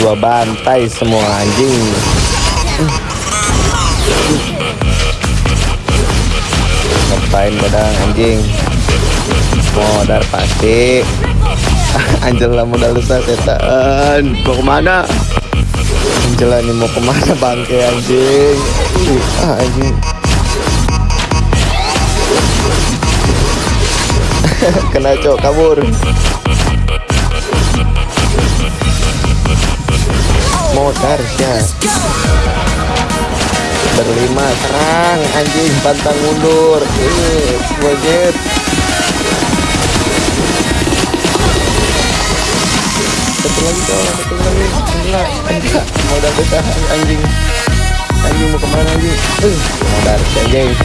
Gua bantai semua anjing. Ngapain badang anjing? Modal pasti. Angela modal besar setan. Mau ke mana? Angela ini mau ke mana bangke anjing? Uh, anjing. Kena cok kabur. Modar ya. Berlima serang anjing pantang mundur. Ini wajib. Satu lagi dong, satu lagi. Enggak, enggak. Modal besar anjing. Anjing mau ke mana anjing? Uh, modal anjing.